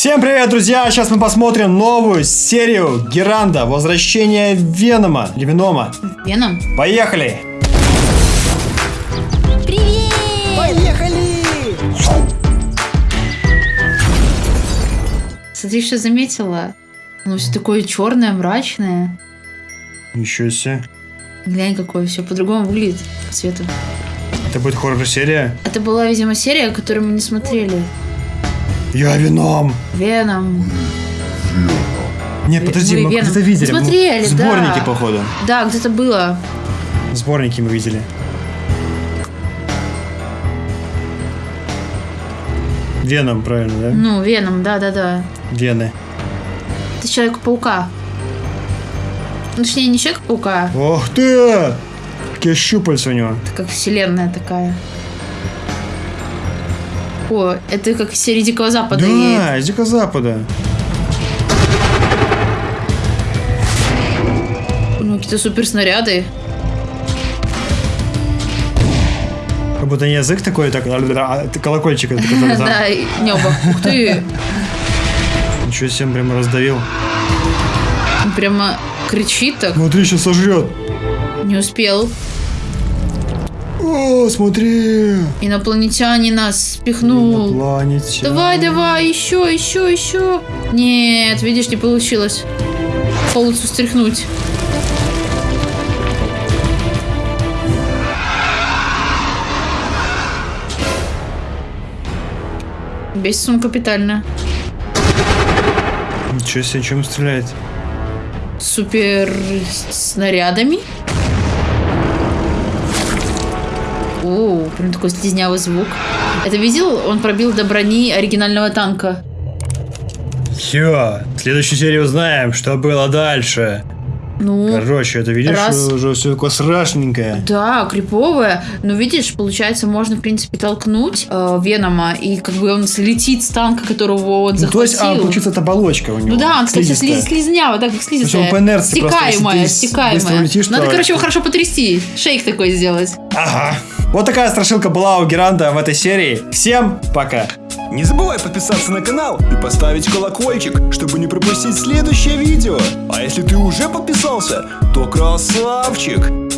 Всем привет, друзья! Сейчас мы посмотрим новую серию Геранда. Возвращение Венома. Или Венома. Веном? Поехали! Привет! Поехали! Смотри, что заметила? Оно все такое черное, мрачное. Ничего себе. Глянь, какое все по-другому выглядит по цвету. Это будет хоррор-серия? Это была, видимо, серия, которую мы не смотрели. Я Веном! Веном. Нет, подожди, мы мы где-то видели. Мы смотрели, В да. Сборники, походу. Да, где-то было. Сборники мы видели. Веном, правильно, да? Ну, Веном, да-да-да. Вены. Это Человек-паука. Ну, Точнее, не Человек-паука, Ох ты! Какие щупальца у него. это как вселенная такая. О, это как из серии Дикого Запада. Да, из Дикого Запада. Ну, какие-то суперснаряды. Как будто не язык такой, так, а, колокольчик, это который там. Да, небо. Ух ты! Ничего себе, прям раздавил. Прямо кричит так. Смотри, сейчас сожрет. Не успел. О, смотри. Инопланетянин нас спихнул. Инопланетяне. Давай, давай, еще, еще, еще. Нет, видишь, не получилось. Полностью стряхнуть. Бесит он капитально. Ничего себе, чем стреляет? Супер снарядами. О, прям такой слизнявый звук. Это видел? Он пробил до брони оригинального танка. Все, в следующей серии узнаем, что было дальше. Ну, Короче, это видишь, раз. уже все такое страшненькое. да, криповая. Но видишь, получается, можно, в принципе, толкнуть э, Венома, и как бы он слетит с танка, которого он Ну, то есть, а, захватил. получится, это оболочка у него. Ну да, он, кстати, слиз, слизнява, так как слизистая. он по инерции просто, Стекаемая, быстро стекаемая. улетишь, Надо, то- короче, его хорошо потрясти. Шейк такой сделать. Ага. Вот такая страшилка была у Геранда в этой серии. Всем пока. Не забывай подписаться на канал и поставить колокольчик, чтобы не пропустить следующее видео. А если ты уже подписался, то красавчик!